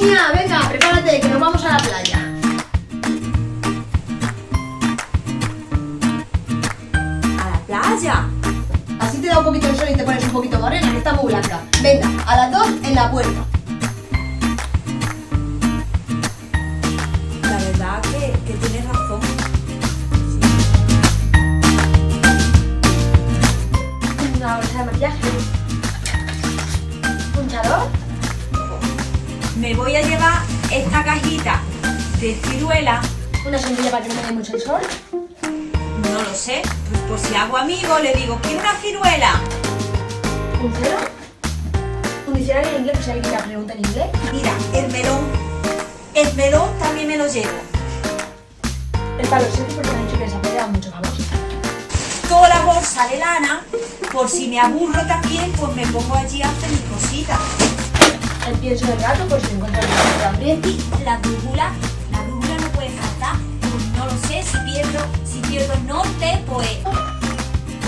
niña, venga, prepárate, que nos vamos a la playa. ¿A la playa? Así te da un poquito el sol y te pones un poquito morena, que está muy blanca. Venga, a las dos en la puerta. La verdad que, que tienes razón. Sí. Una hora de maquillaje. Me voy a llevar esta cajita de ciruela. Una sombrilla para que no me dé mucho el sol. No lo sé. Pues por si hago amigo, le digo, ¿quiere una ciruela? Un cero. Un diccionario en inglés, si alguien la pregunta en inglés. Mira, el melón. El melón también me lo llevo. El palo seco, porque me han dicho que se ha peleado mucho famoso. Toda la bolsa de lana, por si me aburro también, pues me pongo allí a hacer pienso del gato, por si encuentro el gato de aprieti. Y la brújula, la brújula no puede faltar. No lo sé, si pierdo, si pierdo el norte, pues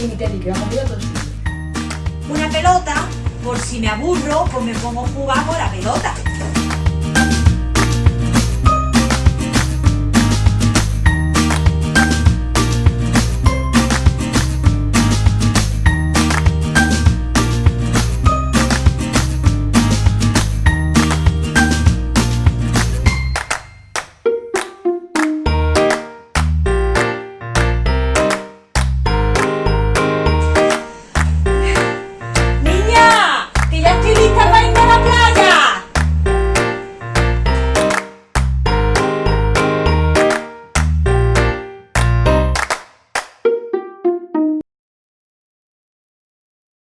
Y mi que va conmigo a una pelota, por si me aburro, pues me pongo a jugar con la pelota.